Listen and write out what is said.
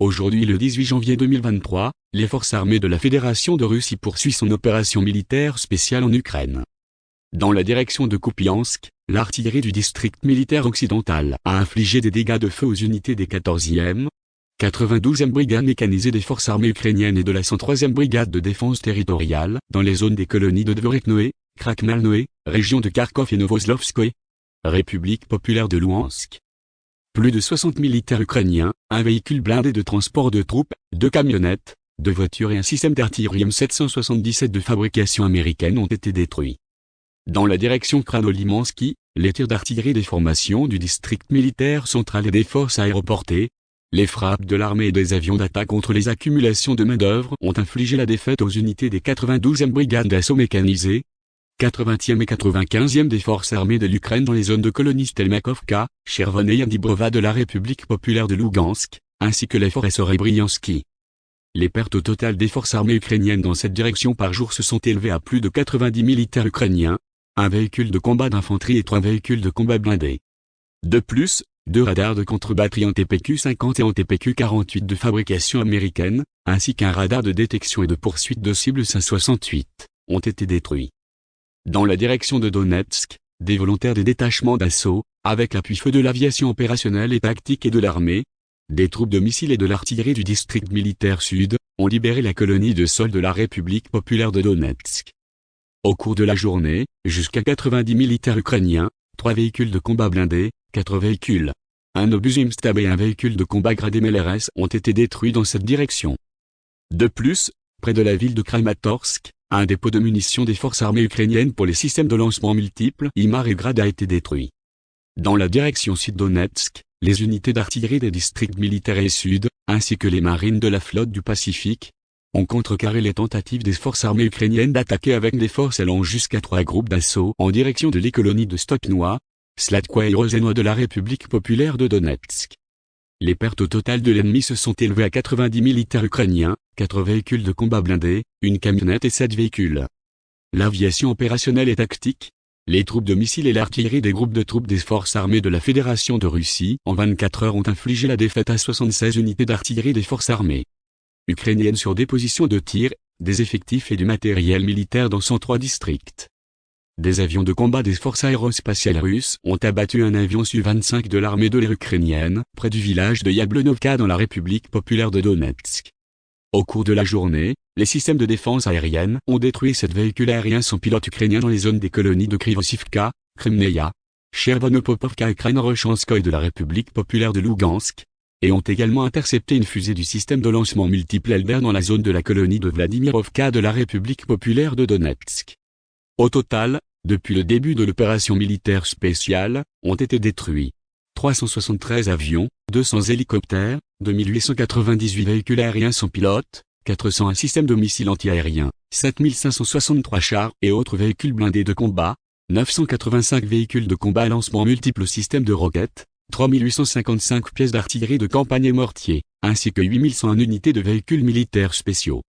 Aujourd'hui le 18 janvier 2023, les forces armées de la Fédération de Russie poursuivent son opération militaire spéciale en Ukraine. Dans la direction de Kupiansk, l'artillerie du district militaire occidental a infligé des dégâts de feu aux unités des 14e, 92e brigade mécanisée des forces armées ukrainiennes et de la 103e brigade de défense territoriale, dans les zones des colonies de Dvoreknoe, Krakmalnoe, région de Kharkov et Novoslovskoye, République populaire de Louhansk, plus de 60 militaires ukrainiens, un véhicule blindé de transport de troupes, deux camionnettes, deux voitures et un système d'artillerie M777 de fabrication américaine ont été détruits. Dans la direction Kranolimansky, les tirs d'artillerie des formations du district militaire central et des forces aéroportées, les frappes de l'armée et des avions d'attaque contre les accumulations de main-d'œuvre ont infligé la défaite aux unités des 92e brigades d'assaut mécanisées, 80e et 95e des forces armées de l'Ukraine dans les zones de colonies Stelmakovka, Chervon et Yandibrova de la République populaire de Lugansk, ainsi que les forêts Sorebriansky. Les pertes au total des forces armées ukrainiennes dans cette direction par jour se sont élevées à plus de 90 militaires ukrainiens, un véhicule de combat d'infanterie et trois véhicules de combat blindés. De plus, deux radars de contre-batterie en TPQ-50 et en TPQ-48 de fabrication américaine, ainsi qu'un radar de détection et de poursuite de cibles 568, ont été détruits. Dans la direction de Donetsk, des volontaires des détachements d'assaut, avec l'appui-feu de l'aviation opérationnelle et tactique et de l'armée, des troupes de missiles et de l'artillerie du district militaire sud, ont libéré la colonie de sol de la République populaire de Donetsk. Au cours de la journée, jusqu'à 90 militaires ukrainiens, trois véhicules de combat blindés, quatre véhicules, un obus Imstab et un véhicule de combat gradé MLRS ont été détruits dans cette direction. De plus, près de la ville de Kramatorsk, un dépôt de munitions des forces armées ukrainiennes pour les systèmes de lancement multiples IMAR et GRAD a été détruit. Dans la direction sud-Donetsk, les unités d'artillerie des districts militaires et sud, ainsi que les marines de la flotte du Pacifique, ont contrecarré les tentatives des forces armées ukrainiennes d'attaquer avec des forces allant jusqu'à trois groupes d'assaut en direction de l'écolonie de Stopnoa, Slatkoa et Rosenoa de la République populaire de Donetsk. Les pertes au total de l'ennemi se sont élevées à 90 militaires ukrainiens, 4 véhicules de combat blindés, une camionnette et 7 véhicules. L'aviation opérationnelle et tactique, les troupes de missiles et l'artillerie des groupes de troupes des forces armées de la Fédération de Russie en 24 heures ont infligé la défaite à 76 unités d'artillerie des forces armées ukrainiennes sur des positions de tir, des effectifs et du matériel militaire dans 103 districts. Des avions de combat des forces aérospatiales russes ont abattu un avion Su-25 de l'armée de l'air ukrainienne, près du village de Yablonovka dans la République populaire de Donetsk. Au cours de la journée, les systèmes de défense aérienne ont détruit sept véhicules aériens sans pilote ukrainiens dans les zones des colonies de Krivosivka, Kremneia, Chervonopopovka et Kranorochanskoye de la République populaire de Lugansk, et ont également intercepté une fusée du système de lancement multiple Elder dans la zone de la colonie de Vladimirovka de la République populaire de Donetsk. Au total, depuis le début de l'opération militaire spéciale, ont été détruits 373 avions, 200 hélicoptères, 2898 véhicules aériens sans pilote, 401 systèmes de missiles antiaériens, 7563 chars et autres véhicules blindés de combat, 985 véhicules de combat à lancement multiples systèmes de roquettes, 3855 pièces d'artillerie de campagne et mortiers, ainsi que 8101 unités de véhicules militaires spéciaux.